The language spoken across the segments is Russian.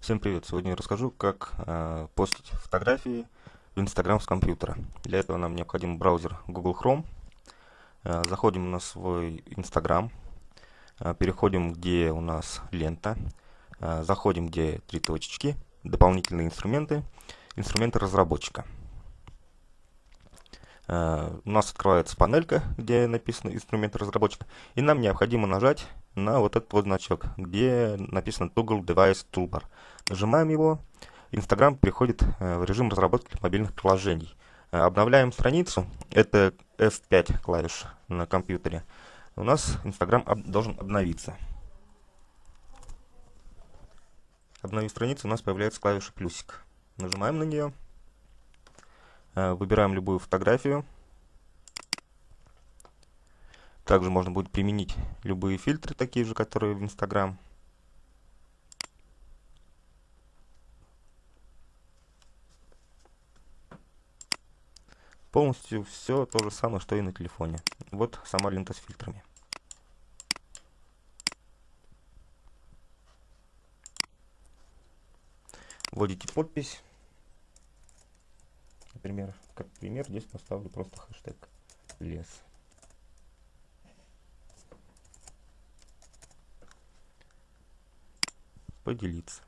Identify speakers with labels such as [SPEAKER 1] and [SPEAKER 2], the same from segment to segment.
[SPEAKER 1] Всем привет! Сегодня я расскажу, как э, постить фотографии в Instagram с компьютера. Для этого нам необходим браузер Google Chrome. Э, заходим на свой Instagram, э, переходим, где у нас лента, э, заходим, где три точечки, дополнительные инструменты, инструменты разработчика. Э, у нас открывается панелька, где написано инструменты разработчика, и нам необходимо нажать на вот этот вот значок, где написано Toggle Device Toolbar. Нажимаем его, Instagram переходит э, в режим разработки мобильных приложений. Э, обновляем страницу, это F5 клавиш на компьютере. У нас Instagram об должен обновиться. Обновив страницу, у нас появляется клавиша плюсик. Нажимаем на нее, выбираем любую фотографию, также можно будет применить любые фильтры, такие же, которые в Instagram. Полностью все то же самое, что и на телефоне. Вот сама лента с фильтрами. Вводите подпись. Например, как пример, здесь поставлю просто хэштег лес. поделиться.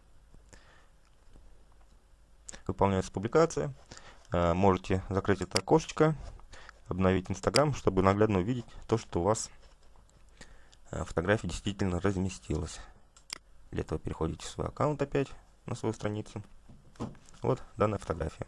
[SPEAKER 1] Выполняется публикация. Э, можете закрыть это окошечко, обновить Инстаграм, чтобы наглядно увидеть то, что у вас э, фотография действительно разместилась. Для этого переходите в свой аккаунт опять, на свою страницу. Вот данная фотография.